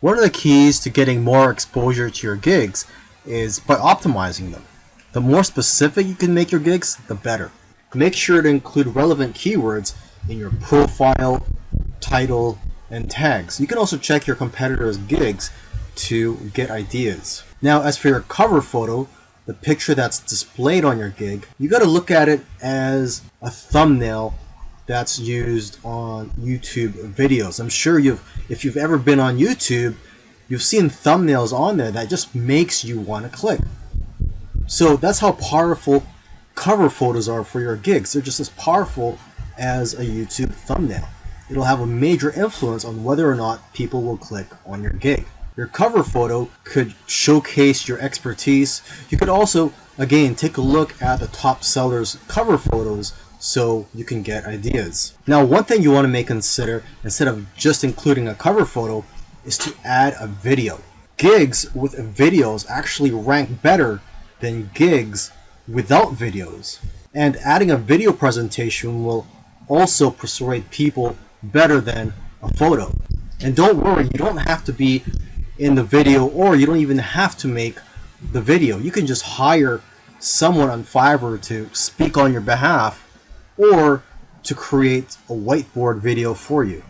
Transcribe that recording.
One of the keys to getting more exposure to your gigs is by optimizing them. The more specific you can make your gigs, the better. Make sure to include relevant keywords in your profile, title, and tags. You can also check your competitors' gigs to get ideas. Now, as for your cover photo, the picture that's displayed on your gig, you got to look at it as a thumbnail that's used on YouTube videos. I'm sure you've, if you've ever been on YouTube, you've seen thumbnails on there that just makes you want to click. So that's how powerful cover photos are for your gigs. They're just as powerful as a YouTube thumbnail. It'll have a major influence on whether or not people will click on your gig. Your cover photo could showcase your expertise. You could also, again, take a look at the top sellers' cover photos so you can get ideas. Now, one thing you want to make consider instead of just including a cover photo is to add a video. Gigs with videos actually rank better than gigs without videos. And adding a video presentation will also persuade people better than a photo. And don't worry, you don't have to be in the video or you don't even have to make the video. You can just hire someone on Fiverr to speak on your behalf or to create a whiteboard video for you.